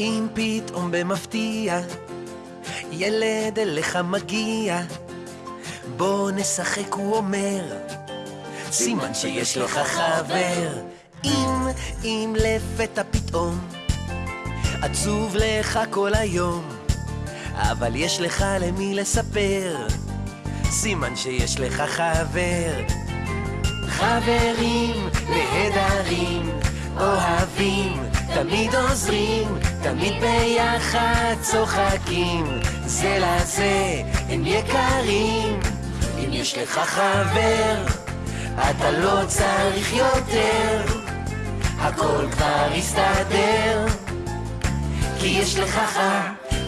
אם פתאום במפתיע ילד אליך מגיע, בוא נשחק, הוא אומר, סימן שיש לך חבר. אם, אם לפתע פתאום עצוב לך כל היום, אבל יש לך למי לספר, סימן שיש לך חבר. חברים נהדרים, תמיד עוזרים, תמיד ביחד צוחקים, זה לזה הם יקרים. אם יש לך חבר, אתה לא צריך יותר, הכל כבר יסתדר. כי יש לך ח...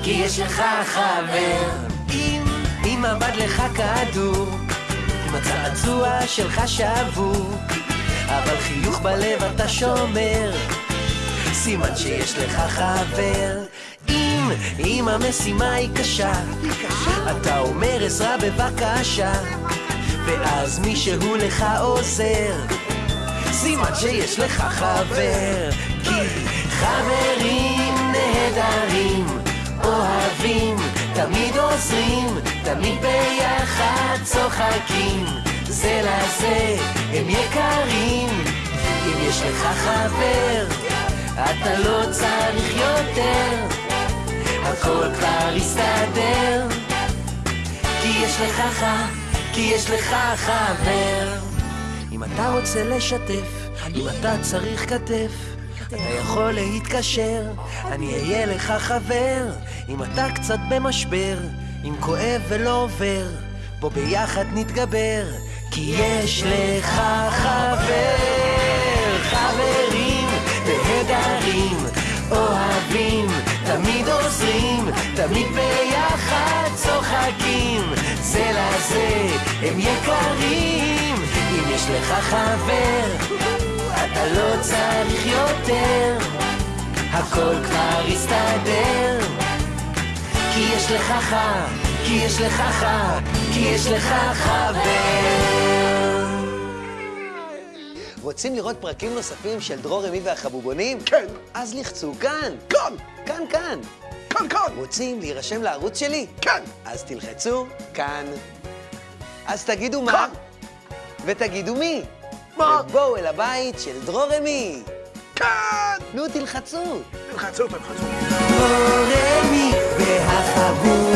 כי יש לך חבר. אם, אם עבד לך כדור, אם הצעצוע שלך שבור, אבל חיוך בלב אתה שומר, סימן שיש לך חבר. אם, אם המשימה היא קשה, אתה אומר עזרה בבקשה, ואז מישהו לך עוזר, סימן שיש לך חבר. כי חברים נהדרים, אוהבים, תמיד עוזרים, תמיד ביחד צוחקים, זה לזה הם יקרים. אם יש לך חבר, אתה לא צריך יותר, הכל כבר יסתדר. כי יש לך ח... כי יש לך חבר. אם אתה רוצה לשתף, אם אתה צריך כתף, אתה יכול להתקשר, אני אהיה לך חבר. אם אתה קצת במשבר, אם כואב ולא עובר, בוא ביחד נתגבר, כי יש לך חבר. אוהבים, תמיד עוזרים, תמיד ביחד צוחקים, זה לזה הם יקרים. אם יש לך חבר, אתה לא צריך יותר, הכל כבר יסתדר. כי יש לך ח... כי יש לך ח... כי יש לך חבר. רוצים לראות פרקים נוספים של דרור רמי והחבובונים? כן. אז לחצו כאן. כאן! כאן, כאן. כאן, כאן! רוצים להירשם לערוץ שלי? כאן! אז תלחצו כאן. אז תגידו מה, כאן. ותגידו מי. מה? ובואו אל הבית של דרור רמי. כאן! נו, תלחצו. תלחצו, תלחצו. רמי והחבוב, בוא